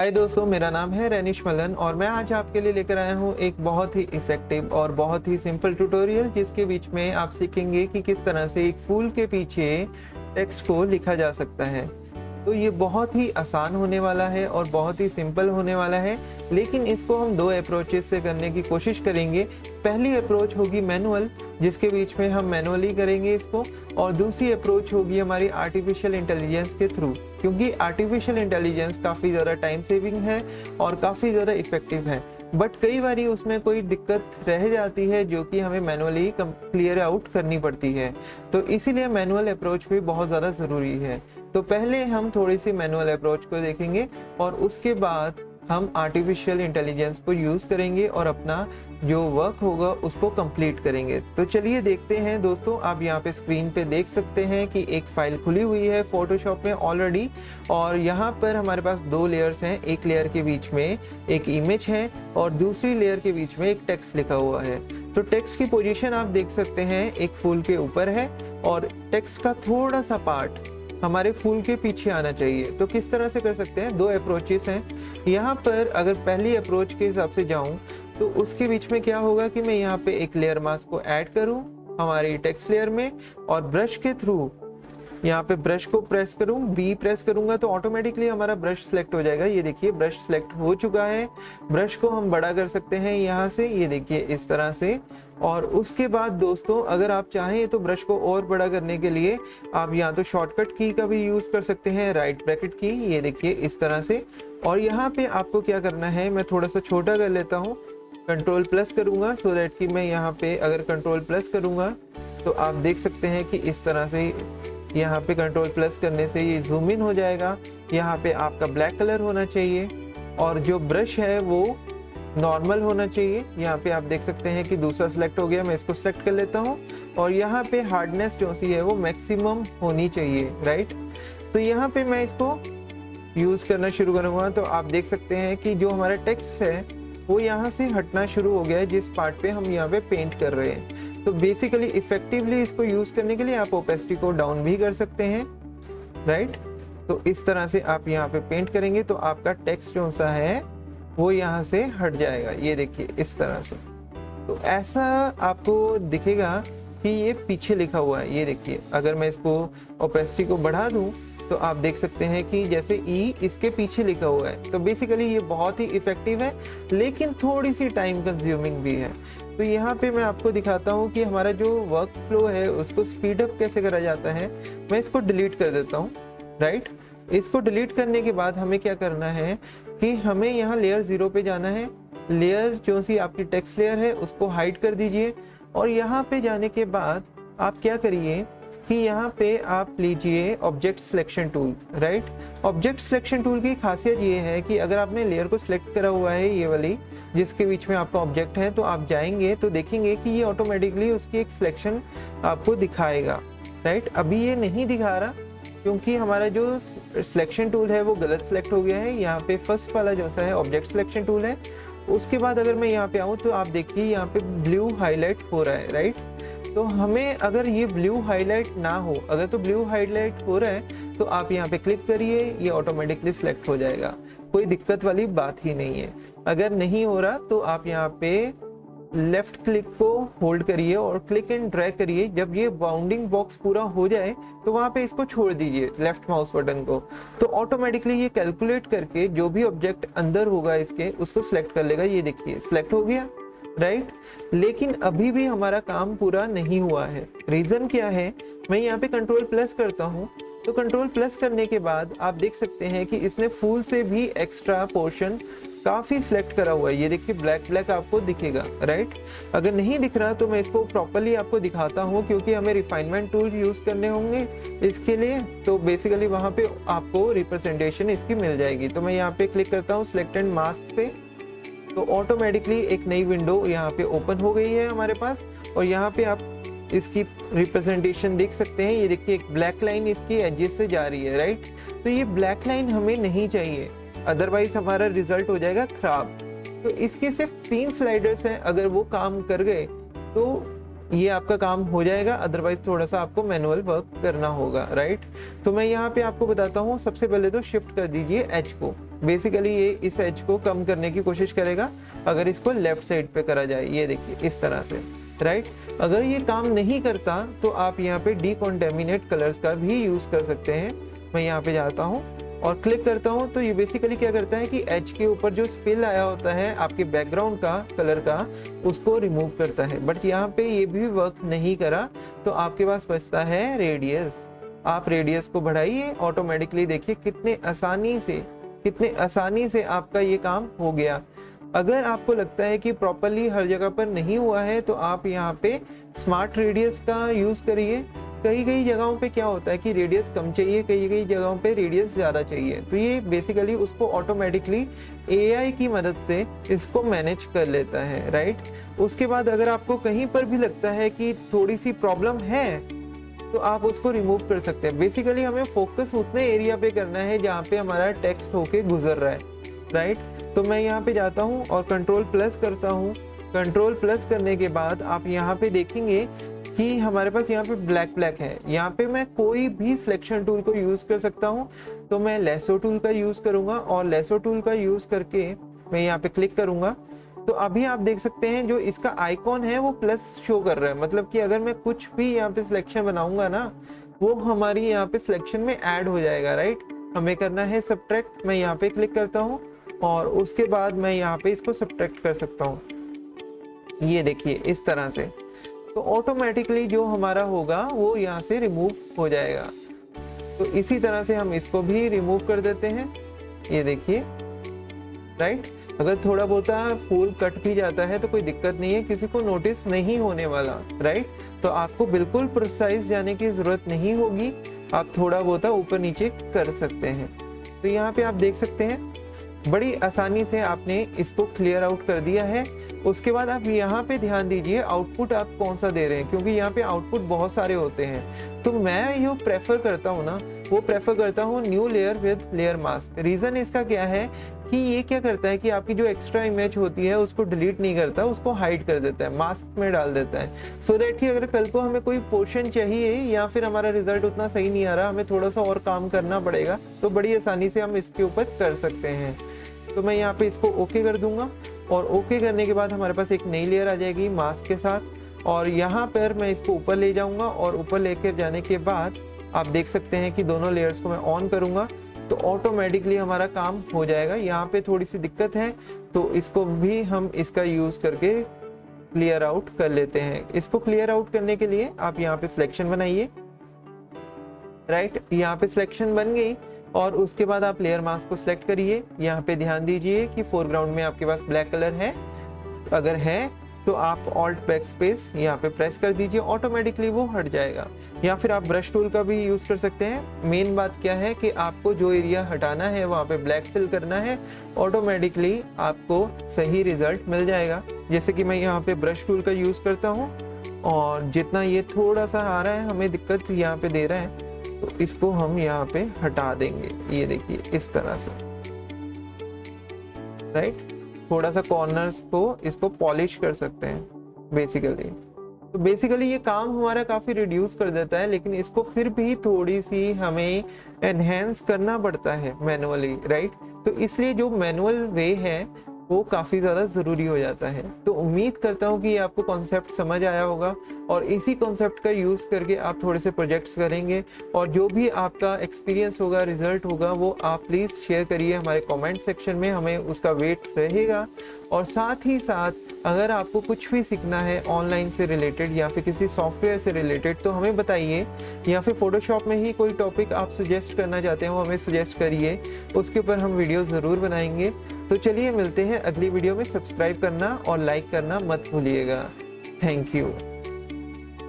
हाय दोस्तों, मेरा नाम है रैनिश मलन और मैं आज आपके लिए लेकर आया हूँ एक बहुत ही इफ़ेक्टिव और बहुत ही सिंपल ट्यूटोरियल जिसके बीच में आप सीखेंगे कि किस तरह से एक फूल के पीछे टेक्स्ट को लिखा जा सकता है। तो ये बहुत ही आसान होने वाला है और बहुत ही सिंपल होने वाला है। लेकिन इसको हम दो अप्रोचेस से करने की कोशिश करेंगे। पहली अप्रोच होगी मैनुअल जिसके बीच में हम मैनुअली करेंगे इसको, और दूसरी अप्रोच होगी हमारी आर्टिफिशियल इंटेलिजेंस के थ्रू क्योंकि आर्टिफिशियल इंटेलिजेंस काफ़ी ज़्यादा टाइम सेविंग है और काफ़ी ज़्यादा इफ़ेक्टिव है। बट कई बार उसमें कोई दिक्कत रह जाती है जो कि हमें मैनुअली क्लियर आउट करनी पड़ती है। तो इसीलिए मैनुअल अप्रोच भी बहुत ज़्यादा ज़रूरी है। तो पहले हम थोड़ी सी मैनुअल अप्रोच को देखेंगे और उसके बाद हम आर्टिफिशियल इंटेलिजेंस को यूज़ करेंगे और अपना जो वर्क होगा उसको कंप्लीट करेंगे। तो चलिए देखते हैं दोस्तों, आप यहाँ पे स्क्रीन पे देख सकते हैं कि एक फ़ाइल खुली हुई है फोटोशॉप में ऑलरेडी और यहाँ पर हमारे पास दो लेयर्स हैं, एक लेयर के बीच में एक इमेज है और दूसरी लेयर के बीच में एक टेक्स्ट लिखा हुआ है। तो टेक्स्ट की पोजिशन आप देख सकते हैं, एक फूल के ऊपर है और टेक्स्ट का थोड़ा सा पार्ट हमारे फूल के पीछे आना चाहिए। तो किस तरह से कर सकते हैं? दो अप्रोचेस हैं। यहाँ पर अगर पहली अप्रोच के हिसाब से जाऊँ तो उसके बीच में क्या होगा कि मैं यहाँ पे एक लेयर मास्क को ऐड करूँ हमारे टेक्स्ट लेयर में और ब्रश के थ्रू यहाँ पे ब्रश को प्रेस करूँ बी प्रेस करूँगा तो ऑटोमेटिकली हमारा ब्रश सेलेक्ट हो जाएगा। ये देखिए ब्रश सेलेक्ट हो चुका है। ब्रश को हम बड़ा कर सकते हैं यहाँ से, ये देखिए, इस तरह से। और उसके बाद दोस्तों, अगर आप चाहें तो ब्रश को और बड़ा करने के लिए आप यहाँ तो शॉर्टकट की का भी यूज़ कर सकते हैं राइट ब्रैकेट की ये देखिए, इस तरह से। और यहाँ पे आपको क्या करना है, मैं थोड़ा सा छोटा कर लेता हूँ। कंट्रोल प्लस करूँगा सो दैट कि मैं यहाँ पे अगर कंट्रोल प्लस करूँगा तो आप देख सकते हैं कि इस तरह से यहाँ पे कंट्रोल प्लस करने से ये जूम इन हो जाएगा। यहाँ पे आपका ब्लैक कलर होना चाहिए। और जो ब्रश है वो नॉर्मल होना चाहिए। यहाँ पे आप देख सकते हैं कि दूसरा सिलेक्ट हो गया, मैं इसको सिलेक्ट कर लेता हूँ। और यहाँ पे हार्डनेस जो सी है वो मैक्सिमम होनी चाहिए राइट तो यहाँ पे मैं इसको यूज़ करना शुरू करूँगा। तो आप देख सकते हैं कि जो हमारा टेक्स्ट है, वो यहाँ से हटना शुरू हो गया है। जिस पार्ट पे हम यहाँ पे पेंट कर रहे हैं। तो बेसिकली इफेक्टिवली इसको यूज़ करने के लिए आप ओपेसिटी को डाउन भी कर सकते हैं राइट तो इस तरह से आप यहाँ पे पेंट करेंगे तो आपका टेक्स्ट जो सा है, वो यहाँ से हट जाएगा। ये देखिए, इस तरह से। तो ऐसा आपको दिखेगा कि ये पीछे लिखा हुआ है। ये देखिए, अगर मैं इसको ओपेसिटी को बढ़ा दूँ तो आप देख सकते हैं कि जैसे ई e इसके पीछे लिखा हुआ है। तो बेसिकली ये बहुत ही इफ़ेक्टिव है, लेकिन थोड़ी सी टाइम कंज्यूमिंग भी है। तो यहाँ पे मैं आपको दिखाता हूँ कि हमारा जो वर्क फ्लो है, उसको स्पीड अप कैसे करा जाता है, मैं इसको डिलीट कर देता हूँ राइट इसको डिलीट करने के बाद हमें क्या करना है कि हमें यहाँ लेयर ज़ीरो पे जाना है। लेयर जो सी आपकी टेक्स्ट लेयर है, उसको हाइड कर दीजिए और यहाँ पे जाने के बाद आप क्या करिए कि यहाँ पे आप लीजिए object selection tool right object selection tool की खासियत ये है कि अगर आपने लेयर को सिलेक्ट करा हुआ है ये वाली, जिसके बीच में आपका ऑब्जेक्ट है तो आप जाएँगे तो देखेंगे कि ये ऑटोमेटिकली उसकी एक सिलेक्शन आपको दिखाएगा राइट अभी ये नहीं दिखा रहा, क्योंकि हमारा जो सिलेक्शन टूल है वो गलत सिलेक्ट हो गया है। यहाँ पे फ़र्स्ट वाला जो है ऑब्जेक्ट सिलेक्शन टूल है। उसके बाद अगर मैं यहाँ पे आऊँ तो आप देखिए यहाँ पे ब्लू हाईलाइट हो रहा है राइट तो हमें अगर ये ब्लू हाईलाइट ना हो, अगर तो ब्लू हाईलाइट हो रहा है तो आप यहाँ पे क्लिक करिए, ये ऑटोमेटिकली सिलेक्ट हो जाएगा। कोई दिक्कत वाली बात ही नहीं है। अगर नहीं हो रहा तो आप यहाँ पे लेफ़्ट क्लिक को होल्ड करिए और क्लिक एंड ड्रैग करिए। जब ये बाउंडिंग बॉक्स पूरा हो जाए तो वहाँ पे इसको छोड़ दीजिए लेफ़्ट माउस बटन को। तो ऑटोमेटिकली ये कैलकुलेट करके जो भी ऑब्जेक्ट अंदर होगा इसके, उसको सिलेक्ट कर लेगा। ये देखिए सिलेक्ट हो गया। राइट लेकिन अभी भी हमारा काम पूरा नहीं हुआ है। रीजन क्या है? मैं यहाँ पे कंट्रोल प्लस करता हूँ। तो कंट्रोल प्लस करने के बाद आप देख सकते हैं कि इसने फूल से भी एक्स्ट्रा पोर्शन काफ़ी सिलेक्ट करा हुआ है। ये देखिए ब्लैक ब्लैक आपको दिखेगा। राइट अगर नहीं दिख रहा तो मैं इसको प्रॉपरली आपको दिखाता हूँ क्योंकि हमें रिफाइनमेंट टूल यूज़ करने होंगे इसके लिए। तो बेसिकली वहाँ पे आपको रिप्रेजेंटेशन इसकी मिल जाएगी। तो मैं यहाँ पे क्लिक करता हूँ सिलेक्टेड मास्क पे। तो ऑटोमेटिकली एक नई विंडो यहाँ पे ओपन हो गई है हमारे पास और यहाँ पे आप इसकी रिप्रेजेंटेशन देख सकते हैं। ये देखिए, एक ब्लैक लाइन इसकी एजेस से जा रही है राइट तो ये ब्लैक लाइन हमें नहीं चाहिए। अदरवाइज़ हमारा रिज़ल्ट हो जाएगा खराब। तो इसके सिर्फ़ तीन स्लाइडर्स हैं। अगर वो काम कर गए तो ये आपका काम हो जाएगा। अदरवाइज़ थोड़ा सा आपको मैनुअल वर्क करना होगा राइट तो मैं यहाँ पे आपको बताता हूँ। सबसे पहले तो शिफ्ट कर दीजिए एच को। बेसिकली ये इस एज को कम करने की कोशिश करेगा, अगर इसको लेफ़्ट साइड पे करा जाए, ये देखिए, इस तरह से राइट अगर ये काम नहीं करता तो आप यहाँ पे डिकॉन्टेमिनेट कलर्स का भी यूज़ कर सकते हैं। मैं यहाँ पे जाता हूँ और क्लिक करता हूँ तो ये बेसिकली क्या करता है कि एच के ऊपर जो स्पिल आया होता है, आपके बैकग्राउंड का कलर का, उसको रिमूव करता है। बट यहाँ पे ये भी वर्क नहीं करा तो आपके पास बचता है रेडियस आप रेडियस को बढ़ाइए ऑटोमेटिकली देखिए कितने आसानी से कितने आसानी से आपका ये काम हो गया। अगर आपको लगता है कि प्रॉपरली हर जगह पर नहीं हुआ है तो आप यहाँ पे स्मार्ट रेडियस का यूज़ करिए। कई कई जगहों पे क्या होता है कि रेडियस कम चाहिए, कई कई जगहों पे रेडियस ज़्यादा चाहिए। तो ये बेसिकली उसको ऑटोमेटिकली एआई की मदद से इसको मैनेज कर लेता है राइट उसके बाद अगर आपको कहीं पर भी लगता है कि थोड़ी सी प्रॉब्लम है तो आप उसको रिमूव कर सकते हैं। बेसिकली हमें फोकस उतने एरिया पे करना है जहाँ पे हमारा टेक्स्ट होके गुजर रहा है राइट तो मैं यहाँ पे जाता हूँ और कंट्रोल प्लस करता हूँ। कंट्रोल प्लस करने के बाद आप यहाँ पे देखेंगे कि हमारे पास यहाँ पे ब्लैक ब्लैक है। यहाँ पे मैं कोई भी सिलेक्शन टूल को यूज़ कर सकता हूँ। तो मैं लेसो टूल का यूज़ करूँगा और लेसो टूल का यूज़ करके मैं यहाँ पे क्लिक करूँगा। तो अभी आप देख सकते हैं जो इसका आइकॉन है, वो प्लस शो कर रहा है। मतलब कि अगर मैं कुछ भी यहाँ पे सिलेक्शन बनाऊँगा ना, वो हमारी यहाँ पे सिलेक्शन में ऐड हो जाएगा राइट हमें करना है सब्ट्रैक्ट मैं यहाँ पे क्लिक करता हूँ और उसके बाद मैं यहाँ पे इसको सब्ट्रैक्ट कर सकता हूँ। ये देखिए, इस तरह से। तो ऑटोमेटिकली जो हमारा होगा, वो यहाँ से रिमूव हो जाएगा। तो इसी तरह से हम इसको भी रिमूव कर देते हैं। ये देखिए राइट अगर थोड़ा बहुत फूल कट भी जाता है तो कोई दिक्कत नहीं है, किसी को नोटिस नहीं होने वाला राइट तो आपको बिल्कुल प्रोसाइज जाने की ज़रूरत नहीं होगी, आप थोड़ा बहुत ऊपर नीचे कर सकते हैं। तो यहाँ पे आप देख सकते हैं, बड़ी आसानी से आपने इसको क्लियर आउट कर दिया है। उसके बाद आप यहाँ पे ध्यान दीजिए आउटपुट आप कौन सा दे रहे हैं? क्योंकि यहाँ पे आउटपुट बहुत सारे होते हैं। तो मैं यू प्रेफर करता हूँ ना वो प्रेफर करता हूँ new layer with layer mask reason इसका क्या है कि ये क्या करता है कि आपकी जो एक्स्ट्रा इमेज होती है, उसको डिलीट नहीं करता, उसको हाइड कर देता है मास्क में डाल देता है। सो so दैट कि अगर कल को हमें कोई पोर्शन चाहिए या फिर हमारा रिज़ल्ट उतना सही नहीं आ रहा, हमें थोड़ा सा और काम करना पड़ेगा तो बड़ी आसानी से हम इसके ऊपर कर सकते हैं। तो मैं यहाँ पे इसको ओके कर दूँगा और ओके करने के बाद हमारे पास एक नई लेयर आ जाएगी मास्क के साथ और यहाँ पर मैं इसको ऊपर ले जाऊँगा और ऊपर लेकर जाने के बाद आप देख सकते हैं कि दोनों लेयर्स को मैं ऑन करूँगा तो ऑटोमेटिकली हमारा काम हो जाएगा। यहाँ पे थोड़ी सी दिक्कत है तो इसको भी हम इसका यूज़ करके क्लियर आउट कर लेते हैं। इसको क्लियर आउट करने के लिए आप यहाँ पे सिलेक्शन बनाइए। राइट यहाँ पे सिलेक्शन बन गई, और उसके बाद आप लेयर मास्क को सिलेक्ट करिए। यहाँ पे ध्यान दीजिए कि फोरग्राउंड में आपके पास ब्लैक कलर है, अगर है तो आप ऑल्ट बैक स्पेस यहाँ पे प्रेस कर दीजिए ऑटोमेटिकली वो हट जाएगा। या फिर आप ब्रश टूल का भी यूज़ कर सकते हैं। मेन बात क्या है कि आपको जो एरिया हटाना है, वहाँ पे ब्लैक फिल करना है ऑटोमेटिकली आपको सही रिज़ल्ट मिल जाएगा। जैसे कि मैं यहाँ पे ब्रश टूल का यूज़ करता हूँ, और जितना ये थोड़ा सा आ रहा है, हमें दिक्कत यहाँ पे दे रहा है तो इसको हम यहाँ पे हटा देंगे। ये देखिए, इस तरह से। राइट थोड़ा सा कॉर्नर्स को इसको पॉलिश कर सकते हैं बेसिकली तो बेसिकली ये काम हमारा काफ़ी रिड्यूस कर देता है, लेकिन इसको फिर भी थोड़ी सी हमें एनहेंस करना पड़ता है मैनुअली राइट तो इसलिए जो मैनुअल वे है वो काफ़ी ज़्यादा ज़रूरी हो जाता है। तो उम्मीद करता हूँ कि ये आपको कॉन्सेप्ट समझ आया होगा और इसी कॉन्सेप्ट का यूज़ करके आप थोड़े से प्रोजेक्ट्स करेंगे और जो भी आपका एक्सपीरियंस होगा रिज़ल्ट होगा, वो आप प्लीज़ शेयर करिए हमारे कमेंट सेक्शन में, हमें उसका वेट रहेगा। और साथ ही साथ, अगर आपको कुछ भी सीखना है ऑनलाइन से रिलेटेड या फिर किसी सॉफ्टवेयर से रिलेटेड तो हमें बताइए या फिर फोटोशॉप में ही कोई टॉपिक आप सुजेस्ट करना चाहते हैं, वो हमें सुजेस्ट करिए। उसके ऊपर हम वीडियो ज़रूर बनाएँगे। तो चलिए मिलते हैं अगली वीडियो में। सब्सक्राइब करना और लाइक करना मत भूलिएगा। Thank you